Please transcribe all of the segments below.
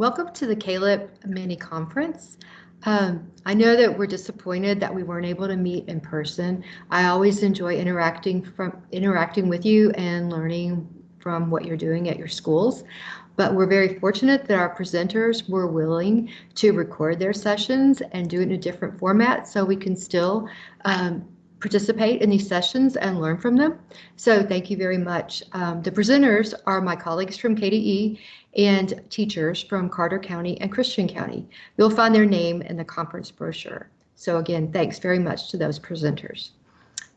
Welcome to the Caleb mini conference. Um, I know that we're disappointed that we weren't able to meet in person. I always enjoy interacting from interacting with you and learning from what you're doing at your schools. But we're very fortunate that our presenters were willing to record their sessions and do it in a different format so we can still um, participate in these sessions and learn from them. So thank you very much. Um, the presenters are my colleagues from KDE and teachers from Carter County and Christian County. You'll find their name in the conference brochure. So again, thanks very much to those presenters.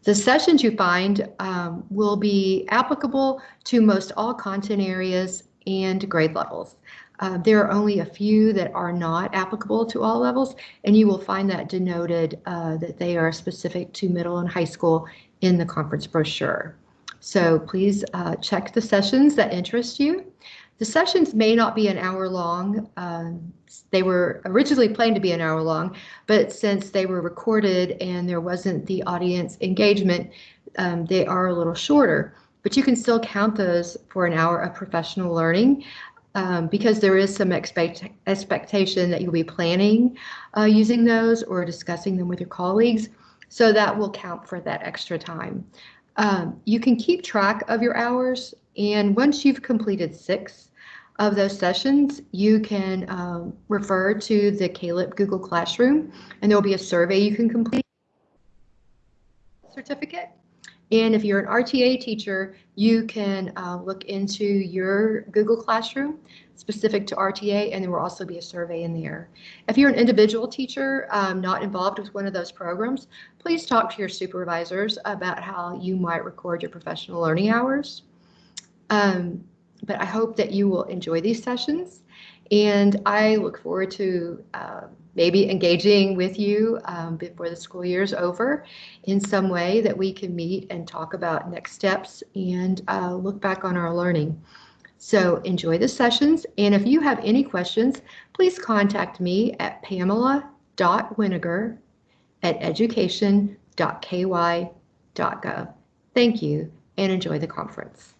The sessions you find um, will be applicable to most all content areas and grade levels. Uh, there are only a few that are not applicable to all levels, and you will find that denoted uh, that they are specific to middle and high school in the conference brochure. So please uh, check the sessions that interest you. The sessions may not be an hour long. Um, they were originally planned to be an hour long, but since they were recorded and there wasn't the audience engagement, um, they are a little shorter. But you can still count those for an hour of professional learning um, because there is some expect expectation that you'll be planning uh, using those or discussing them with your colleagues. So that will count for that extra time. Um, you can keep track of your hours and once you've completed six of those sessions, you can um, refer to the Caleb Google Classroom and there'll be a survey you can complete certificate. And if you're an RTA teacher, you can uh, look into your Google Classroom specific to RTA, and there will also be a survey in there. If you're an individual teacher um, not involved with one of those programs, please talk to your supervisors about how you might record your professional learning hours. Um, but I hope that you will enjoy these sessions, and I look forward to uh, maybe engaging with you um, before the school year is over in some way that we can meet and talk about next steps and uh, look back on our learning. So enjoy the sessions. And if you have any questions, please contact me at pamela.winiger at education.ky.gov. Thank you and enjoy the conference.